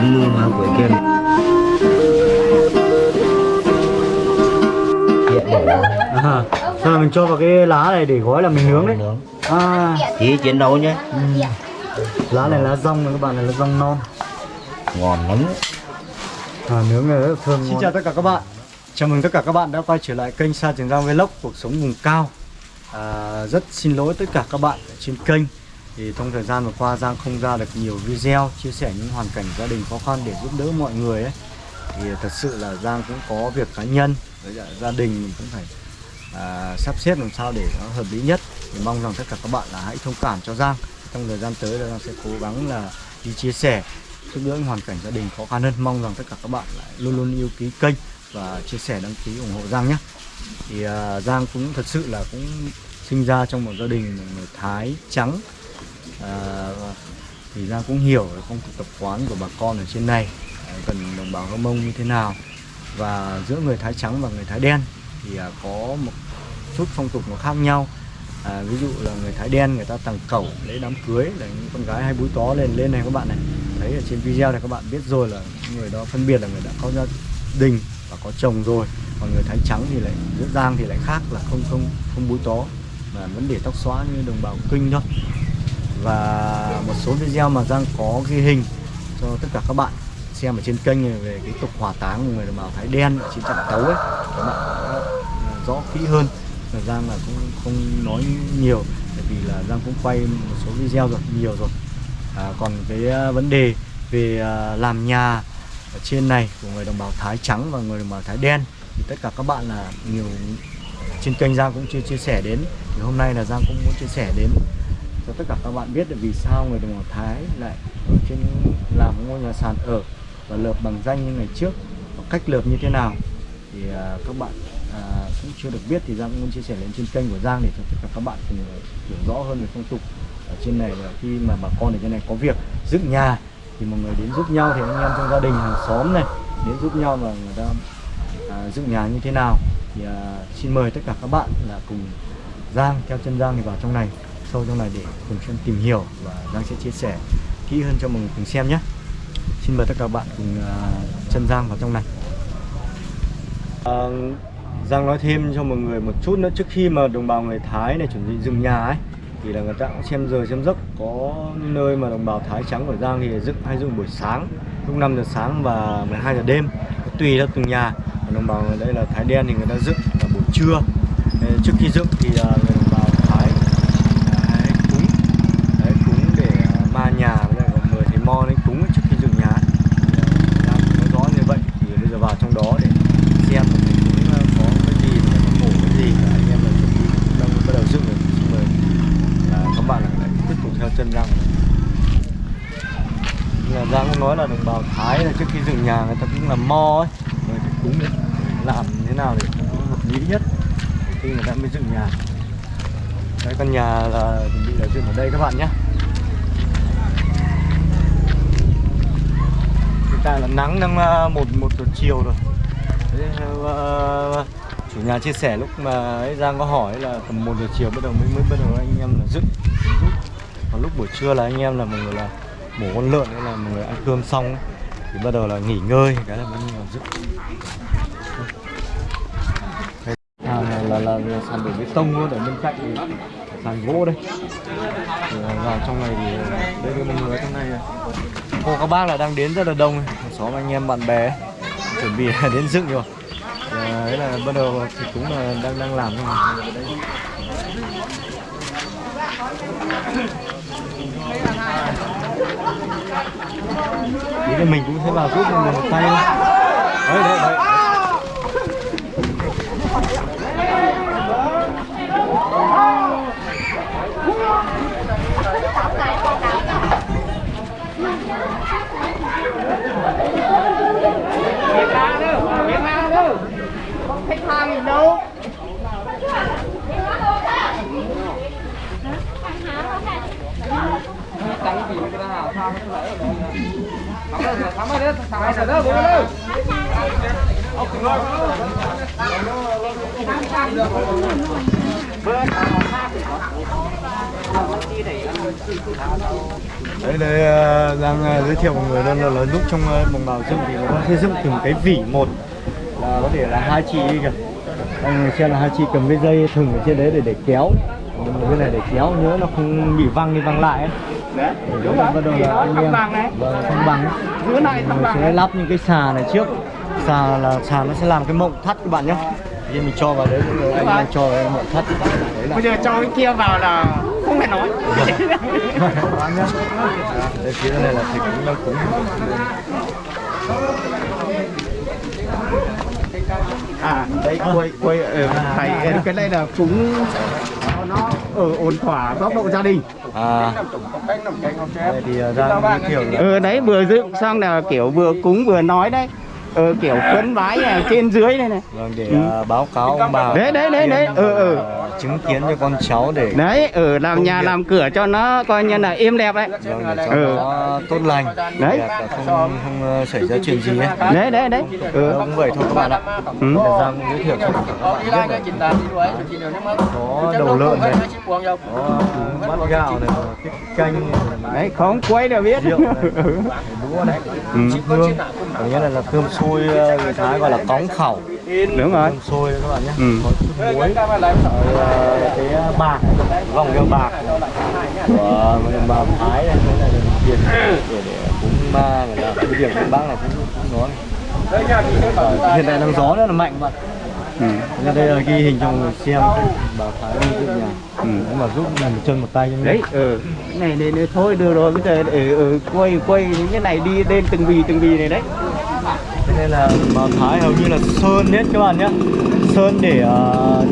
ăn mưa vào cuối kem à, Xong mình cho vào cái lá này để gói là mình nướng đấy? À. Chỉ chiến đấu nhé. Ừ. Lá này lá rong này các bạn này là rong non. Ngon lắm. À, Nướng này rất thơm Xin ngon. chào tất cả các bạn. Chào mừng tất cả các bạn đã quay trở lại kênh Sa Trường Giang Vlog Cuộc sống vùng cao. À, Rất xin lỗi tất cả các bạn trên kênh thì trong thời gian vừa qua Giang không ra được nhiều video chia sẻ những hoàn cảnh gia đình khó khăn để giúp đỡ mọi người ấy. Thì thật sự là Giang cũng có việc cá nhân với gia đình mình cũng phải à, sắp xếp làm sao để nó hợp lý nhất. Thì mong rằng tất cả các bạn là hãy thông cảm cho Giang. Trong thời gian tới là Giang sẽ cố gắng là đi chia sẻ giúp đỡ những hoàn cảnh gia đình khó khăn hơn. Mong rằng tất cả các bạn lại luôn luôn yêu quý kênh và chia sẻ đăng ký ủng hộ Giang nhé. Thì à, Giang cũng thật sự là cũng sinh ra trong một gia đình một người Thái trắng à, thì Giang cũng hiểu phong tục tập quán của bà con ở trên này. Cần đồng bào Hơ Mông như thế nào. Và giữa người Thái trắng và người Thái đen thì à, có một chút phong tục nó khác nhau. À, ví dụ là người Thái đen người ta tặng cẩu lấy đám cưới là những con gái hay búi tó lên lên này các bạn này. Thấy ở trên video này các bạn biết rồi là người đó phân biệt là người đã có gia đình và có chồng rồi. Còn người Thái trắng thì lại giữa Giang thì lại khác là không không không búi tó. Mà vẫn để tóc xóa như đồng bào kinh thôi và một số video mà Giang có ghi hình cho tất cả các bạn xem ở trên kênh này về cái tục hỏa táng của người đồng bào Thái đen ở trên trận tấu ấy. Các bạn có à, rõ kỹ hơn. Là Giang là cũng không nói nhiều bởi vì là Giang cũng quay một số video rồi nhiều rồi. À, còn cái à, vấn đề về à, làm nhà ở trên này của người đồng bào Thái trắng và người đồng bào Thái đen thì tất cả các bạn là nhiều trên kênh Giang cũng chưa chia sẻ đến. Thì hôm nay là Giang cũng muốn chia sẻ đến cho tất cả các bạn biết được vì sao người đồng bào Thái lại ở trên làm ngôi nhà sàn ở và lợp bằng danh như ngày trước và cách lợp như thế nào thì à, các bạn à, cũng chưa được biết thì Giang cũng muốn chia sẻ lên trên kênh của Giang để cho tất cả các bạn cùng hiểu rõ hơn về phong tục ở trên này là khi mà bà con ở trên này có việc dựng nhà thì mọi người đến giúp nhau thì anh em trong gia đình hàng xóm này đến giúp nhau và người ta à, dựng nhà như thế nào thì à, xin mời tất cả các bạn là cùng Giang theo chân Giang thì vào trong này sâu trong này để cùng xem tìm hiểu và Giang sẽ chia sẻ kỹ hơn cho mọi người cùng xem nhé. Xin mời tất cả các bạn cùng à, chân Giang vào trong này. À, Giang nói thêm cho mọi người một chút nữa trước khi mà đồng bào người Thái này chuẩn bị dựng nhà ấy thì là người ta cũng xem giờ xem giấc có nơi mà đồng bào Thái trắng của Giang thì dựng hay dựng buổi sáng lúc 5 giờ sáng và 12 giờ đêm. Tùy theo từng nhà đồng bào ở đây là Thái đen thì người ta dựng là buổi trưa. Trước khi dựng thì uh, người đồng bào Thái đấy, cúng đấy, cúng để uh, ma nhà với lại còn mời thầy mo lên cúng trước khi dựng nhà Giang nói rõ như vậy thì bây giờ vào trong đó để xem là thầy cúng có cái gì và có mổ cái gì và anh em là chuẩn bị đang bắt đầu dựng rồi xin mời uh, các bạn lại tiếp tục theo chân Giang là Giang cũng nói là đồng bào Thái là trước khi dựng nhà người ta cũng làm mo ấy rồi phải cúng để làm thế nào để nó hợp lý nhất để khi người ta mới dựng nhà đấy căn nhà là chuẩn bị là dựng ở đây các bạn nhé. Hiện tại là nắng đang ờ, một một giờ chiều rồi. Đấy, uh, ờ, chủ nhà chia sẻ lúc mà ấy Giang có hỏi là tầm một giờ chiều bắt đầu mới mới bắt đầu anh em là dựng. Còn lúc buổi trưa là anh em là mọi người là mổ con lợn hay là mọi người ăn cơm xong thì bắt đầu là nghỉ ngơi cái là mới là dựng. À, là, là, là, là sàn đổ bê tông luôn ở bên cạnh. thì sàn gỗ đây. À, vào trong này thì à, đây là mọi người trong này à. cô các bác là đang đến rất là đông một xóm anh em bạn bè chuẩn bị đến dựng rồi. Đấy là bắt đầu thì cũng là đang đang làm thôi. Thế mình cũng sẽ vào giúp mình một tay Đấy, đấy, đấy. Việt Nam đâu, Việt Nam đâu Không thích hàng gì đâu Tăng gì cái nào sao nó lại ở đây Thắm ơi, thắm ơi, thắm ơi, Đấy đây đang giới thiệu mọi người luôn là, là lúc trong đồng bào dựng thì nó sẽ dựng từng cái vỉ một là có thể là hai chị kìa. Người xem là hai chị cầm cái dây thừng ở trên đấy để để kéo. Cái này để kéo nhớ nó không bị văng đi văng lại ấy. Đấy. Đúng rồi, bắt đầu là anh em. vâng, thăng bằng. Ấy. Dưới này thăng bằng sẽ lắp những cái xà này trước. Xà là xà nó sẽ làm cái mộng thắt các bạn nhé thì mình cho vào đấy rồi anh em cho cái mộng thắt đấy là Bây giờ cho cái kia vào là không phải nói. Bạn nhé đây phía này là thịt cũng đang cúng À, đây quay quay ở thầy cái này là cúng nó ở ổn thỏa góc độ gia đình. à đây thì uh, ra giới thiệu là Ừ đấy vừa dựng xong là kiểu vừa cúng vừa nói đấy. Ờ kiểu khấn vái là trên dưới đây này. vâng để uh, báo cáo ông bà Đấy, đấy, đấy, đấy. Ừ, ừ. uh, chứng kiến cho con cháu để Đấy, ở làm Công nhà việc. làm cửa cho nó coi như là êm đẹp đấy. vâng, để cho Ừ. nó tốt lành Đấy. đẹp không không uh, xảy ra chuyện gì ấy Đấy đấy đấy. Ừ. cũng vậy thôi các bạn ạ Ừ. ra giới thiệu cho các bạn biết này có đầu lợn này có bát gạo này canh này Đấy, không quay là biết. rượu này Ừ. hương ở nghĩa này là cơm xôi ờ, người Thái gọi là cóng khẩu. Đúng rồi. cơm xôi các bạn nhé. Ừ. có chút muối. Rồi ờ, cái ờ, bạc vòng keo bạc. Của người bào Thái này là tiền để để cúng ma người ta. Cái điểm cúng bác này cũng cũng nói hiện tại đang gió rất là mạnh bạn Ừ. Ra đây là ghi hình cho người xem. Bảo Thái dựng nhà. Ừ. Nếu mà giúp làm một chân một tay đấy ừ cái này này, này thôi được rồi bây giờ ừ, ừ, quay quay những cái này đi lên từng bì từng bì này đấy. Thế nên là bảo Thái hầu như là sơn hết các bạn nhé Sơn để ờ,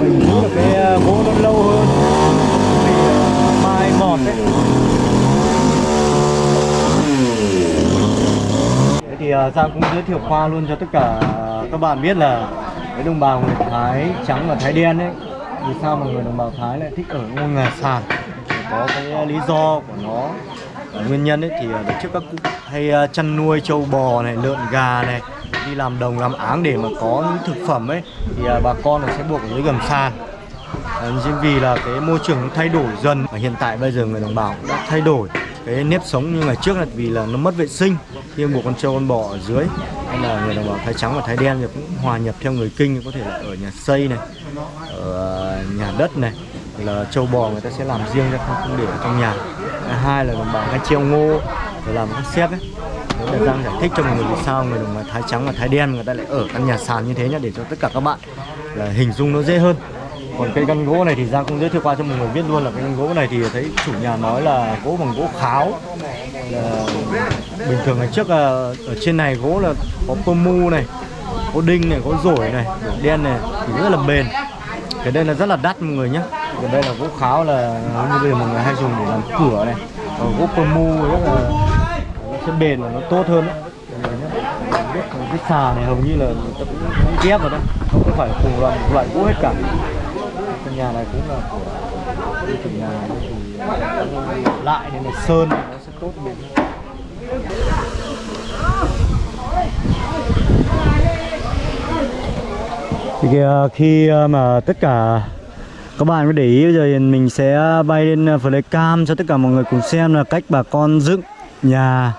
mình giữ được cái ờ, gỗ nó lâu hơn. Bị ờ, mai mọt đấy. Thì ờ, Giang cũng giới thiệu qua luôn cho tất cả các bạn biết là với đồng bào người Thái trắng và Thái đen ấy, vì sao mà người đồng bào Thái lại thích ở ngôi nhà sàn? Có cái ờ, lý do của nó. Nguyên nhân ấy thì ờ, trước các cụ hay ờ, chăn nuôi trâu bò này, lợn gà này, đi làm đồng làm áng để mà có những thực phẩm ấy, thì bà con là sẽ buộc ở dưới gầm sàn. Chính vì là cái môi trường thay đổi dần và hiện tại bây giờ người đồng bào cũng đã thay đổi cái nếp sống như ngày trước là vì là nó mất vệ sinh, khi buộc con trâu con bò ở dưới, hay là người đồng bào thái trắng và thái đen thì cũng hòa nhập theo người kinh, có thể là ở nhà xây này, ở ờ, nhà đất này, là trâu bò người ta sẽ làm riêng ra, không không để ở trong nhà. Hai là đồng bào hay treo ngô, rồi làm các xếp ấy. Đấy là Giang giải thích cho mọi người vì sao người đồng bào thái trắng và thái đen người ta lại ở căn nhà sàn như thế nhá, để cho tất cả các bạn là hình dung nó dễ hơn còn cây gân gỗ này thì Giang cũng giới thiệu qua cho mọi người biết luôn là cây gân gỗ này thì thấy chủ nhà nói là gỗ bằng gỗ kháo. Là bình thường ngày trước là ở trên này gỗ là có pơ mu này có đinh này có rổi này rổi đen này thì rất là bền. Cái đây là rất là đắt mọi người nhé còn đây là gỗ kháo là như bây giờ mọi người hay dùng để làm cửa này. Còn gỗ pơ mu rất là nó sẽ bền và nó tốt hơn đấy. Mọi người nhé. biết cái xà này hầu như là người ta cũng, ghép vào đây không phải cùng loại một loại gỗ hết cả căn nhà này cũng là của cái chủ nhà này thì lại nên là sơn nó sẽ tốt hơn. thì kìa, khi ờ, mà tất cả các bạn có để ý bây giờ mình sẽ bay lên uh, flycam cho tất cả mọi người cùng xem là cách bà con dựng nhà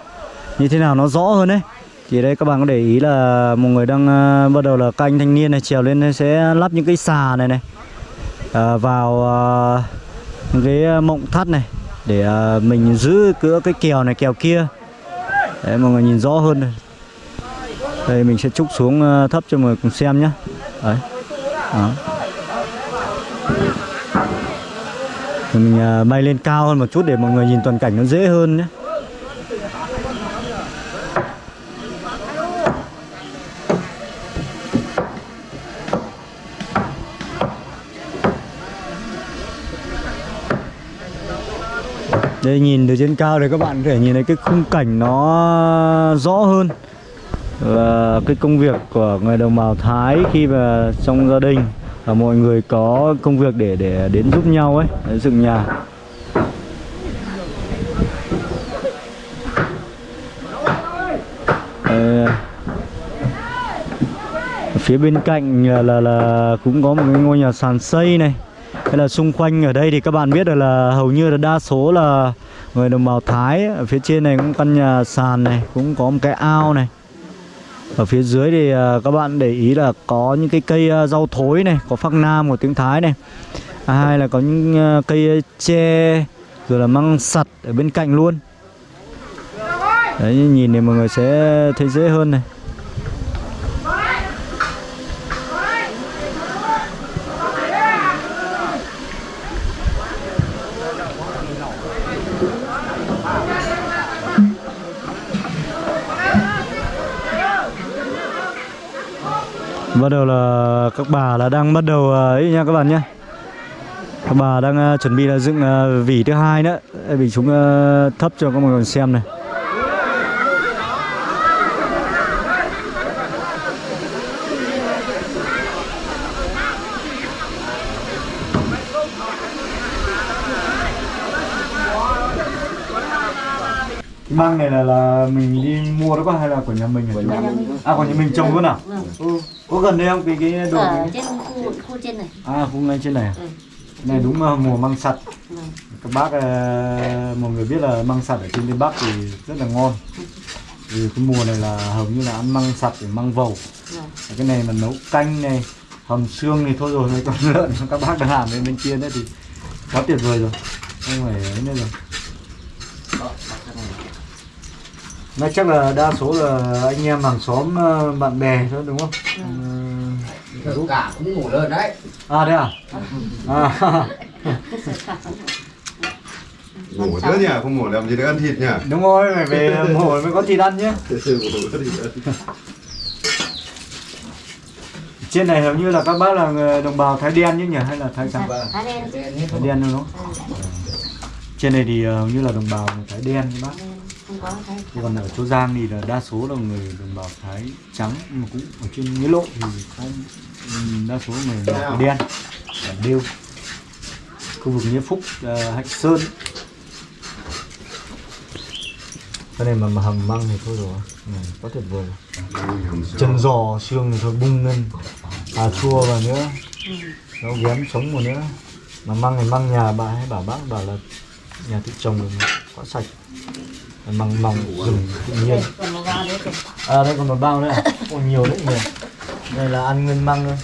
như thế nào nó rõ hơn đấy thì đây các bạn có để ý là một người đang uh, bắt đầu là canh thanh niên này trèo lên sẽ lắp những cái xà này này à, vào ờ, cái ờ, mộng thắt này để mình giữ cửa cái kèo này kèo kia để mọi người nhìn rõ hơn này. đây mình sẽ trúc xuống thấp cho mọi người cùng xem nhé đấy đó. Rồi mình bay lên cao hơn một chút để mọi người nhìn toàn cảnh nó dễ hơn nhé Đây nhìn từ trên cao thì các bạn có thể nhìn thấy cái khung cảnh nó rõ hơn Và cái công việc của người đồng bào Thái khi mà trong gia đình Và mọi người có công việc để để đến giúp nhau ấy, để dựng nhà. Phía bên cạnh là, là là cũng có một cái ngôi nhà sàn xây này. Thế là xung quanh ở đây thì các bạn biết được là hầu như là đa số là người đồng bào Thái. Ở phía trên này cũng căn nhà sàn này Cũng có một cái ao này. Ở phía dưới thì à, các bạn để ý là có những cái cây à, rau thối này có phác nam của tiếng thái này. À, là có những à, cây tre rồi là măng sặt ở bên cạnh luôn. Đấy nhìn thì mọi người sẽ thấy dễ hơn này. Bắt đầu là các bà là đang bắt đầu à, ấy nha các bạn nhé. Các bà đang à, chuẩn bị là dựng à, vỉ thứ hai nữa. Vì chúng à, thấp cho các mọi người xem này. Cái băng này là là mình đi mua đó có hay là của nhà mình của nhà mình. à của nhà mình trồng luôn à? Ừ. có gần đây không? Cái cái đồ ở trên khu khu trên này. À khu ngay trên này à? Ừ. này đúng là mùa măng sặt. Ừ. các bác ờ, mọi người biết là măng sặt ở trên tây bắc thì rất là ngon. Vì cái mùa này là hầu như là ăn măng sặt để măng vầu. Ừ. cái này mà nấu canh này hầm xương thì thôi rồi con lợn các bác đang làm bên bên kia nữa thì quá tuyệt vời rồi. Không phải ấy nữa rồi Nói chắc là đa số là anh em hàng xóm ờ, bạn bè thôi đúng không? Ừ. Cả cũng ngủ lên đấy. À đây à? À, ngủ nữa nhỉ không ngủ làm gì được ăn thịt nhỉ đúng rồi, phải về mổ mới có thịt ăn nhé. ngủ. Trên này hầu như là các bác là đồng bào Thái đen chứ nhỉ hay là Thái sao? Thái đen Thái đen đúng không? Trên này thì hầu như là đồng bào Thái đen các bác. Không có thái còn ở chỗ Giang thì là đa số là người đồng bào Thái trắng nhưng mà cũng ở trên Nghĩa Lộ thì có ừm, đa số người đồng bào Thái đen ở Điêu khu vực Nghĩa Phúc, ờ, Hạnh Sơn. Cái này mà mà hầm măng thì thôi rồi. Này, quá tuyệt vời. Chân giò xương thì thôi bung lên à chua vào nữa. Nó ghém sống vào nữa. Mà măng này măng nhà bà hay bảo bác bảo là nhà tự trồng quá sạch măng măng rừng tự nhiên. À đây còn một bao nữa. À? còn nhiều đấy nhiều đây là ăn nguyên măng thôi.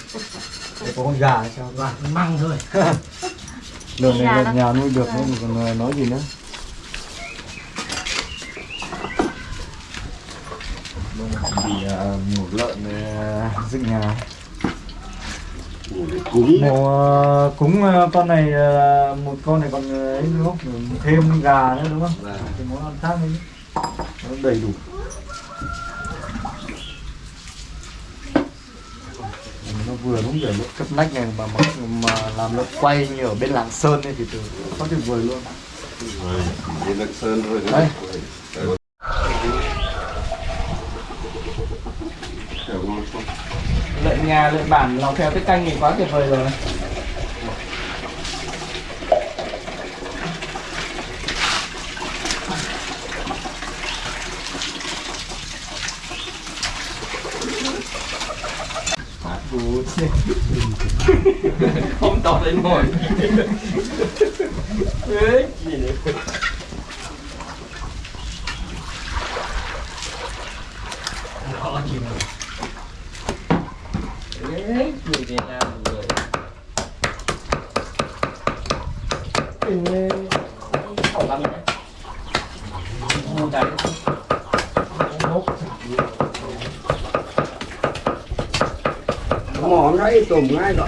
Đây có con gà sao gà măng thôi. Lợn này lợn nhà nuôi được nữa còn ờ, nói gì nữa. Vì uh, một lợn uh, dựng nhà cúng một ờ, cúng ờ, con này ờ, một con này còn ấy đúng không thêm gà nữa đúng không? Thì món ăn khác đấy nó đầy đủ. Nó vừa đúng để lúc cấp nách này mà, mà mà làm nó quay như ở bên làng sơn ấy thì từ có tuyệt vời luôn. Đi Lạng Sơn thôi. Đây. lợn nhà lợn bản lòng theo cái canh thì quá tuyệt vời rồi. Không tỏ lên ngồi Ê, gì đấy Đấy, người Việt Nam người Ê, khẩu lắm đấy Mua đấy Mốc Đấy tùm ngay rồi.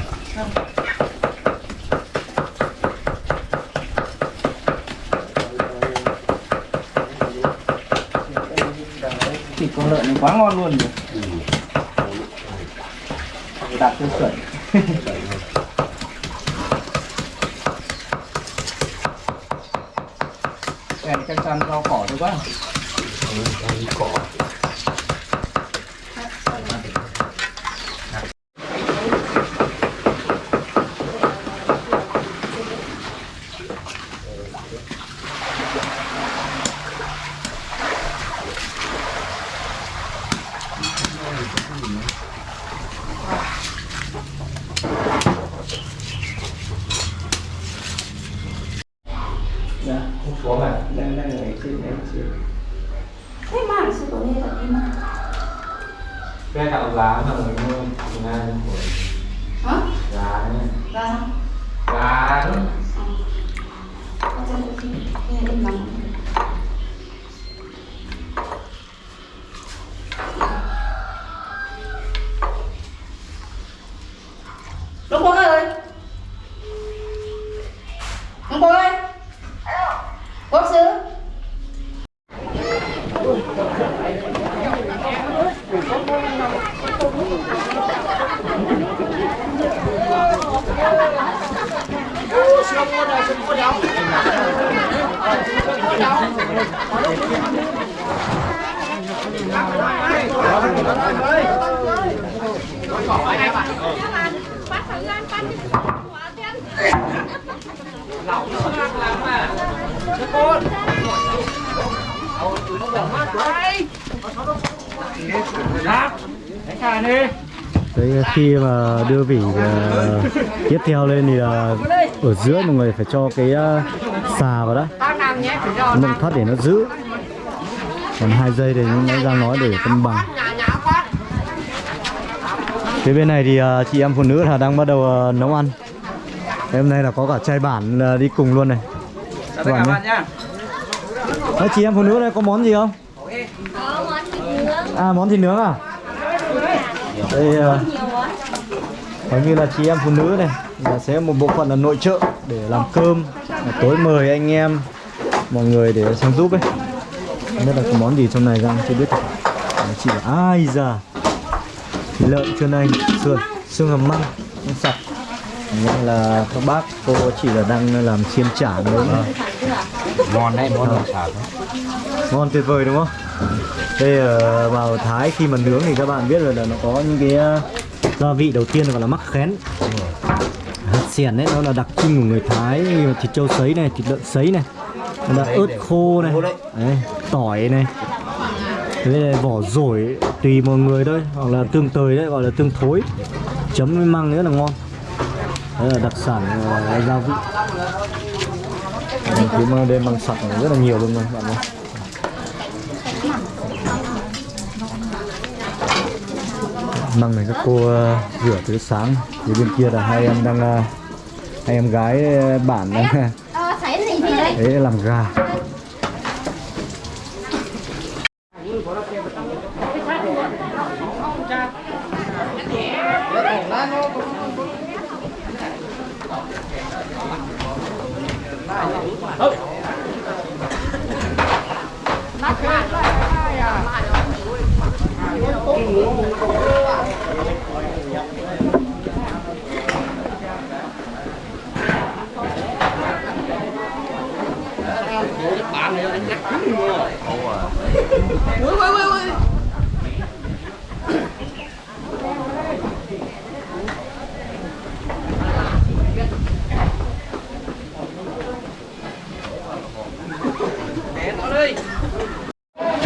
thịt con lợn này quá ngon luôn rồi đạt tiêu chuẩn Cái này chắc chắn rau cỏ thôi quá Dạ, không xuống à? Đang đang ở trên này trên thế mà sự của đây là em gạo giá mà người mua ngay Hả? giá đấy Ra sao? giá đấy Con cho tôi xin. Cái này im lặng. Đúng không ơi? Đúng không ơi? Quốc sư? Đấy, khi mà đưa vỉ uh, ờ, tiếp theo lên thì uh, ở giữa mọi người phải cho cái uh, xà vào đó mình thoát để nó giữ. Còn hai giây để nó ra nói để cân bằng. Phía bên này thì uh, chị em phụ nữ là đang bắt đầu uh, nấu ăn. Thế hôm nay là có cả trai bản uh, đi cùng luôn này. Các bạn nhé. Chị em phụ nữ đây có món gì không? Có món thịt nướng. à món thịt nướng à? Đây món. hầu như là chị em phụ nữ này là sẽ một bộ phận là nội trợ để làm cơm tối mời anh em mọi người để sang giúp ấy. Không biết là có món gì trong này ra chưa biết. Đấy, chị là ai già thịt lợn chân anh sườn xương hầm măng sạch. Nên là các bác cô chỉ là đang làm xiên chả nướng ngon đấy món sản ngon tuyệt vời đúng không đây ờ, vào thái khi mà nướng thì các bạn biết rồi là nó có những cái ờ, gia vị đầu tiên gọi là mắc khén. Hạt xẻn đấy nó là đặc trưng của người thái như là thịt trâu sấy này thịt lợn sấy này là ớt khô này đấy, tỏi này. Thế là vỏ rổi tùy mọi người thôi hoặc là tương tời đấy gọi là tương thối. Chấm với măng rất là ngon. Đấy là đặc sản ờ, gia vị. Mà đây măng sặc rất là nhiều luôn rồi bạn ơi măng này các cô ờ, rửa từ sáng phía bên kia là hai em đang ờ, hai em gái ờ, bản đang đấy làm gà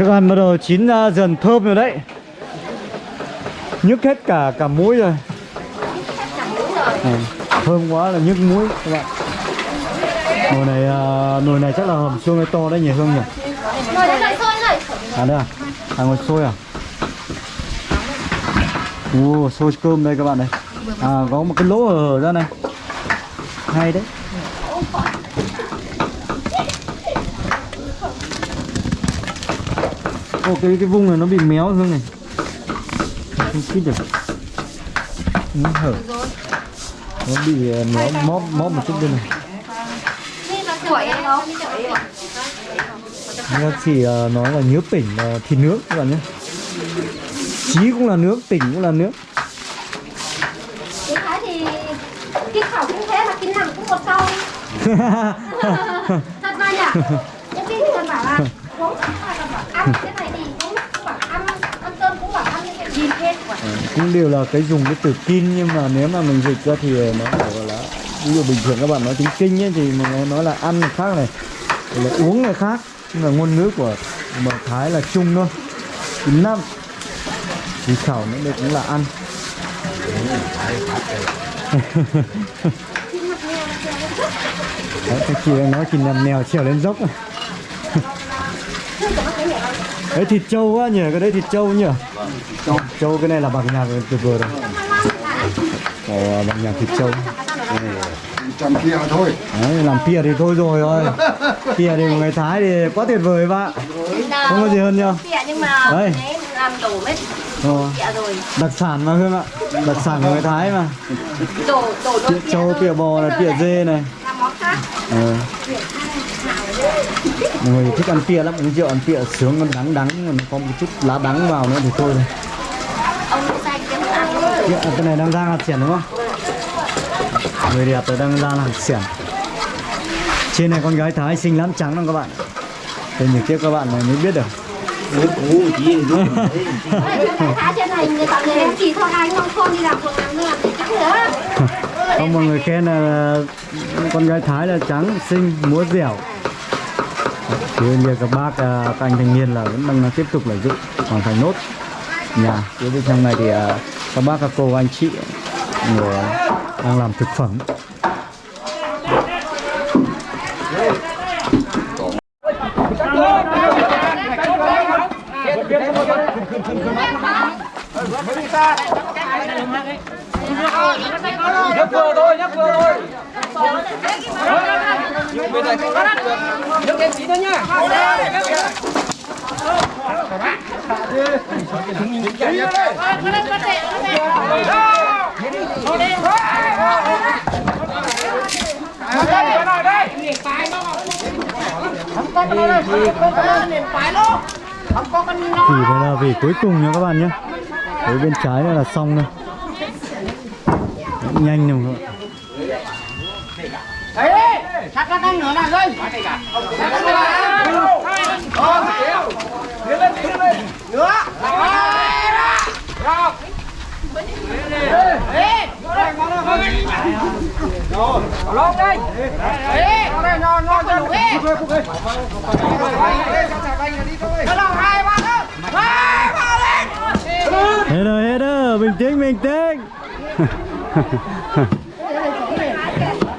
thức bắt đầu chín ra dần thơm rồi đấy. Nhức hết cả cả mũi rồi. À, thơm quá là nhức mũi các bạn. Nồi này à, nồi này chắc là hầm xương to đấy nhỉ hương nhỉ? Sôi rồi. à đây à? À ngồi sôi à? Ồ, sôi cơm đây các bạn này. À có một cái lỗ hở ra này. Hay đấy. Ô cái cái vung này nó bị méo dương này. Không kít được. Nó hở. Nó bị ờ, nó móp móp một chút đây này. Các chị uh, ờ, nói là nhớ tỉnh uh, thì nước các bạn nhé. Chí cũng là nước, tỉnh cũng là nước. Cái khẩu cũng thế mà cái nằm cũng một câu. Thật mà nhỉ? Những cái người bảo là uống ăn cái cũng đều là cái dùng cái từ kin nhưng mà nếu mà mình dịch ra thì nó phải gọi là ví dụ bình thường các bạn nói tiếng kinh ấy thì mình nói là ăn là khác này là uống là khác. Nhưng mà ngôn ngữ của mà thái là chung thôi. Chín năm thì khẩu nữa đây cũng là ăn. Đấy, cái chị đang nói chị nằm mèo trèo lên dốc. Này. Đấy thịt trâu quá nhỉ, cái đấy thịt trâu nhỉ? Châu, châu cái này là bằng nhạc tuyệt vời rồi. Ồ, bằng nhạc thịt châu. trăm kia thôi Đấy, làm pia thì thôi rồi thôi. Pia thì người Thái thì quá tuyệt vời bạn. Không có gì hơn nhau. Nhưng mà Đây. đấy làm đổ hết rồi. đặc sản mà Hương ạ. Đặc sản của người Thái mà. Đổ đổ Pia châu, pia bò này, pia dê này. làm. Ờ. Mọi người thích ăn pia lắm, uống rượu ăn pia sướng nó đắng đắng, còn có một chút lá đắng vào nữa thì thôi rồi. À, cái này đang rang hạt xẻn đúng không? Người đẹp rồi đang rang hạt xẻn. Trên này con gái Thái xinh lắm trắng lắm các bạn. Tôi nhìn tiếp các bạn này mới biết được. Người không mọi người khen là con gái Thái là trắng, xinh, múa dẻo. Thì như các bác, à, các anh thanh niên là vẫn đang tiếp tục lợi dụng hoàn thành nốt nhà. Bên trong này thì à, các bác, các cô, anh chị người đang làm thực phẩm. nhấc vừa thôi nhấc vừa thôi nhấc em tí nữa nhá thì đây là về cuối cùng nha các bạn nhé. Với bên trái là xong rồi. Nhanh rồi các bạn. đấy đi chắc các anh nữa nào đây Tiến lên, tiến lên. Nữa. Rồi. Đây. Đây, hết. Rồi, hết rồi, bình tĩnh, bình tĩnh.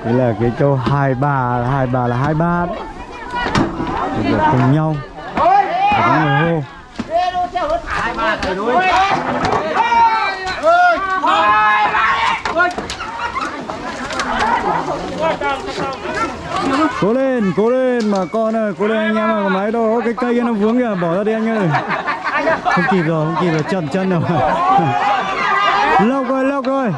Đây là cái câu hai bà, hai bà là hai ba đấy. Thì cùng nhau, có người hô. Cố lên, cố lên mà con ơi, cố lên anh em ơi, máy đâu, cái cây kia nó vướng kìa, bỏ ra đi anh ơi. Không kịp rồi, không kịp rồi, chậm chân rồi. lâu rồi, lâu rồi.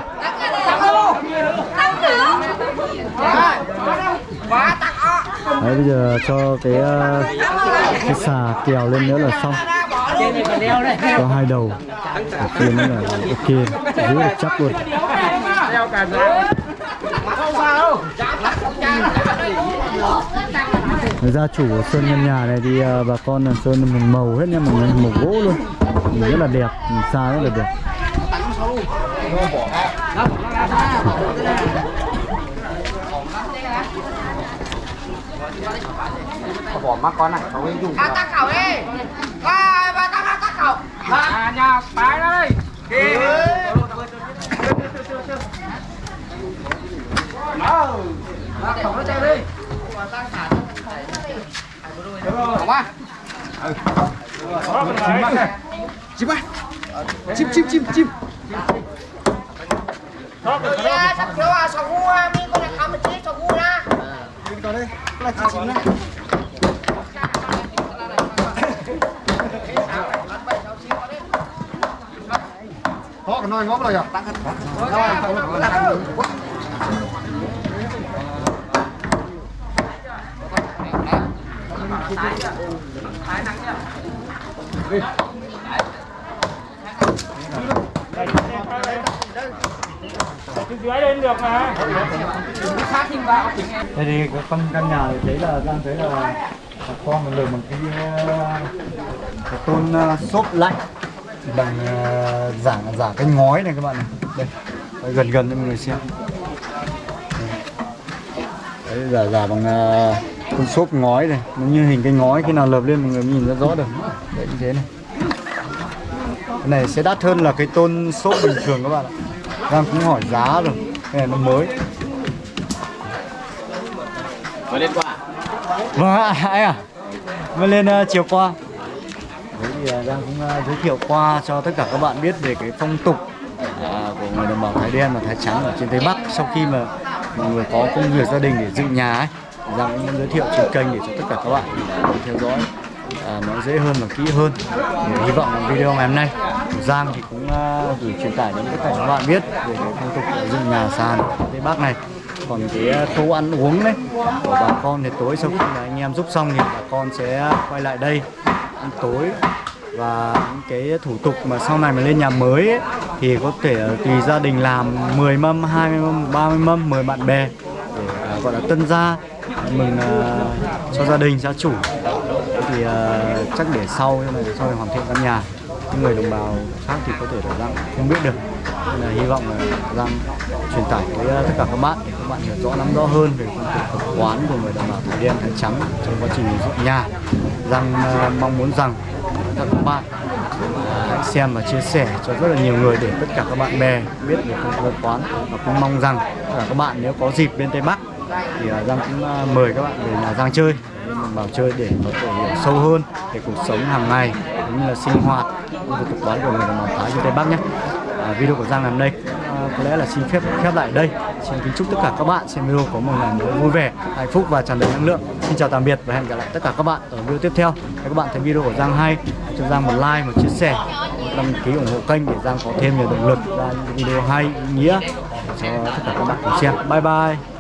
Đấy bây giờ cho cái uh, cái xà kèo lên nữa là xong. Có hai đầu. ở kia nữa là ok, giữ được chắc luôn. Người gia chủ của sơn nhân nhà này thì uh, bà con là sơn một màu hết nha mọi người, màu gỗ luôn. Nhìn rất là đẹp, nhìn xa rất là đẹp. Ba tắc khẩu đi. Ba ba tắc tắc khẩu. À nhà bái đó đây. Kì. Ba khẩu nó chơi đi. Khẩu ba. Chim ba. Chim chim chim chim. Ya, sắp thiếu à, sầu gu à, mi con này khám một tí sầu gu nha. Họ nói ngóp rồi à? Thế thì cái con căn nhà này thấy là đang thấy là con mình được một cái, ờ, cái tôn ờ, xốp lạnh bằng ờ, giả giả cái ngói này các bạn này. Đây, Đây, gần gần cho mọi người xem. Đấy, giả giả bằng ờ, con xốp ngói này, nó như hình cái ngói khi nào lợp lên mọi người mới nhìn ra rõ được. Đấy như thế này. Cái này sẽ đắt hơn là cái tôn xốp bình thường các bạn ạ. Đang cũng hỏi giá rồi. Cái này nó mới. Vâng ạ, anh à Mới lên uh, chiều qua Thế thì à, Giang cũng à, giới thiệu qua cho tất cả các bạn biết về cái phong tục à, của người đồng bào Thái đen và Thái trắng ở trên Tây Bắc. Sau khi mà mọi người có công việc gia đình để dựng nhà ấy Giang cũng giới thiệu trên kênh để cho tất cả các bạn à, theo dõi à, nó dễ hơn và kỹ hơn. Thì hy vọng là video ngày hôm nay Giang thì cũng à, gửi truyền tải đến tất cả các bạn biết về cái phong tục dựng nhà sàn Tây Bắc này. Còn cái tô khâu ăn uống đấy của bà con thì tối sau khi mà anh em giúp xong thì bà con sẽ quay lại đây ăn tối. Và những cái thủ tục mà sau này mà lên nhà mới ấy, thì có thể tùy gia đình làm 10 mâm, 20 mâm, 30 mâm, 10 bạn bè để à, gọi là tân gia mừng uh, cho gia đình gia chủ. Thì uh, chắc để sau sau này hoàn thiện căn nhà những người đồng bào khác thì có thể là Giang không biết được. Nên là hy vọng là Giang truyền tải với ờ, tất cả các bạn. Để các bạn hiểu rõ nắm rõ hơn về phong tục tập quán của người đồng bào Thái đen Thái trắng trong quá trình dựng nhà. Giang ờ, mong muốn rằng các bạn ờ, hãy xem và chia sẻ cho rất là nhiều người để tất cả các bạn bè biết về phong tục quán. Và cũng mong rằng tất cả các bạn nếu có dịp bên Tây Bắc thì Giang cũng mời các bạn về nhà Giang chơi vào chơi để có thể hiểu sâu hơn về cuộc sống hàng ngày cũng như là sinh hoạt cũng như tập quán của người đồng bào Thái trên Tây Bắc nhé. À, video của Giang ngày hôm nay à, có lẽ là xin phép khép lại đây. Xin kính chúc tất cả các bạn xem video có một ngày mới vui vẻ, hạnh phúc và tràn đầy năng lượng. Xin chào tạm biệt và hẹn gặp lại tất cả các bạn ở video tiếp theo. Nếu các bạn thấy video của Giang hay, cho Giang một like, một chia sẻ, một đăng ký ủng hộ kênh để Giang có thêm nhiều động lực ra những video hay, ý nghĩa cho tất cả các bạn cùng xem. Bye bye.